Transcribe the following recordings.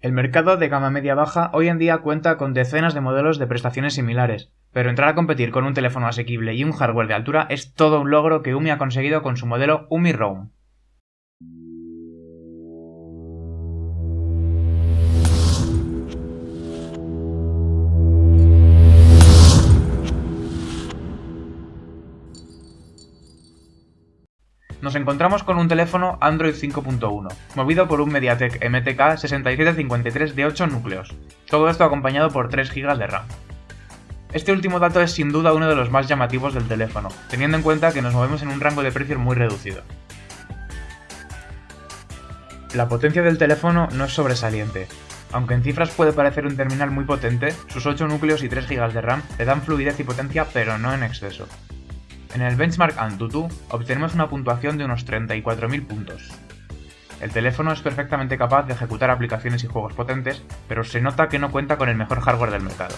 El mercado de gama media-baja hoy en día cuenta con decenas de modelos de prestaciones similares, pero entrar a competir con un teléfono asequible y un hardware de altura es todo un logro que UMI ha conseguido con su modelo UMI Roam. Nos encontramos con un teléfono Android 5.1, movido por un MediaTek MTK 6753 de 8 núcleos, todo esto acompañado por 3 GB de RAM. Este último dato es sin duda uno de los más llamativos del teléfono, teniendo en cuenta que nos movemos en un rango de precios muy reducido. La potencia del teléfono no es sobresaliente. Aunque en cifras puede parecer un terminal muy potente, sus 8 núcleos y 3 GB de RAM le dan fluidez y potencia pero no en exceso. En el benchmark Antutu obtenemos una puntuación de unos 34.000 puntos. El teléfono es perfectamente capaz de ejecutar aplicaciones y juegos potentes, pero se nota que no cuenta con el mejor hardware del mercado.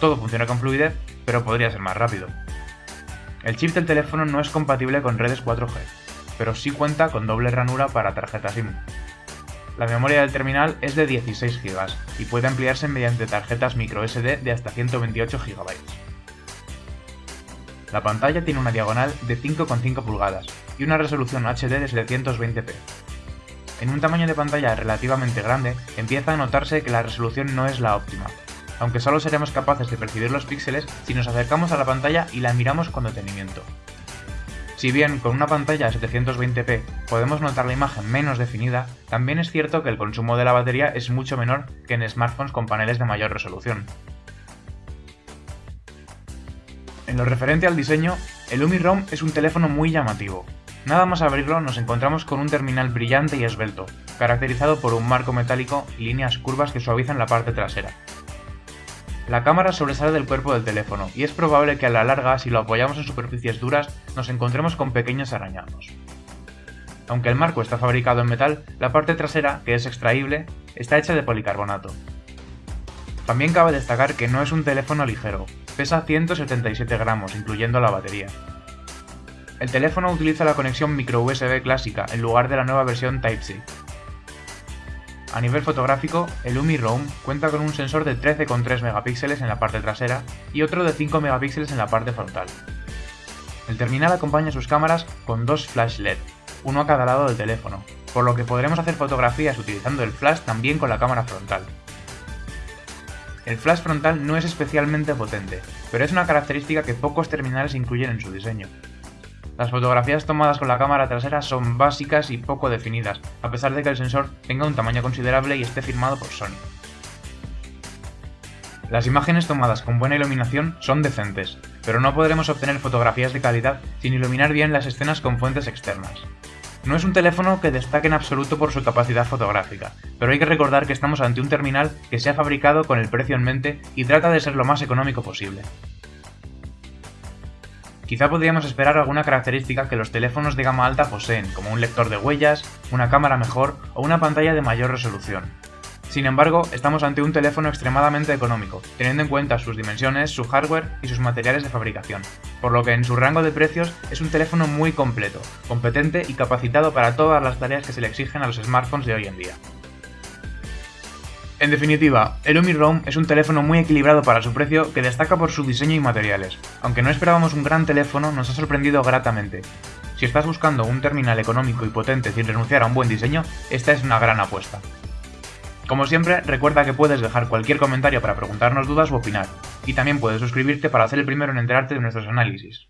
Todo funciona con fluidez, pero podría ser más rápido. El chip del teléfono no es compatible con redes 4G, pero sí cuenta con doble ranura para tarjeta SIM. La memoria del terminal es de 16 GB y puede ampliarse mediante tarjetas microSD de hasta 128 GB. La pantalla tiene una diagonal de 5,5 pulgadas y una resolución HD de 720p. En un tamaño de pantalla relativamente grande, empieza a notarse que la resolución no es la óptima, aunque solo seremos capaces de percibir los píxeles si nos acercamos a la pantalla y la miramos con detenimiento. Si bien con una pantalla a 720p podemos notar la imagen menos definida, también es cierto que el consumo de la batería es mucho menor que en smartphones con paneles de mayor resolución. En lo referente al diseño, el Umi ROM es un teléfono muy llamativo. Nada más abrirlo nos encontramos con un terminal brillante y esbelto, caracterizado por un marco metálico y líneas curvas que suavizan la parte trasera. La cámara sobresale del cuerpo del teléfono y es probable que a la larga, si lo apoyamos en superficies duras, nos encontremos con pequeños arañados. Aunque el marco está fabricado en metal, la parte trasera, que es extraíble, está hecha de policarbonato. También cabe destacar que no es un teléfono ligero, pesa 177 gramos, incluyendo la batería. El teléfono utiliza la conexión micro USB clásica en lugar de la nueva versión Type-C. A nivel fotográfico, el UMI Roam cuenta con un sensor de 13,3 megapíxeles en la parte trasera y otro de 5 megapíxeles en la parte frontal. El terminal acompaña sus cámaras con dos flash LED, uno a cada lado del teléfono, por lo que podremos hacer fotografías utilizando el flash también con la cámara frontal. El flash frontal no es especialmente potente, pero es una característica que pocos terminales incluyen en su diseño. Las fotografías tomadas con la cámara trasera son básicas y poco definidas, a pesar de que el sensor tenga un tamaño considerable y esté firmado por Sony. Las imágenes tomadas con buena iluminación son decentes, pero no podremos obtener fotografías de calidad sin iluminar bien las escenas con fuentes externas. No es un teléfono que destaque en absoluto por su capacidad fotográfica, pero hay que recordar que estamos ante un terminal que se ha fabricado con el precio en mente y trata de ser lo más económico posible. Quizá podríamos esperar alguna característica que los teléfonos de gama alta poseen, como un lector de huellas, una cámara mejor o una pantalla de mayor resolución, sin embargo, estamos ante un teléfono extremadamente económico, teniendo en cuenta sus dimensiones, su hardware y sus materiales de fabricación, por lo que en su rango de precios es un teléfono muy completo, competente y capacitado para todas las tareas que se le exigen a los smartphones de hoy en día. En definitiva, el Roam es un teléfono muy equilibrado para su precio que destaca por su diseño y materiales. Aunque no esperábamos un gran teléfono, nos ha sorprendido gratamente. Si estás buscando un terminal económico y potente sin renunciar a un buen diseño, esta es una gran apuesta. Como siempre, recuerda que puedes dejar cualquier comentario para preguntarnos dudas o opinar, y también puedes suscribirte para ser el primero en enterarte de nuestros análisis.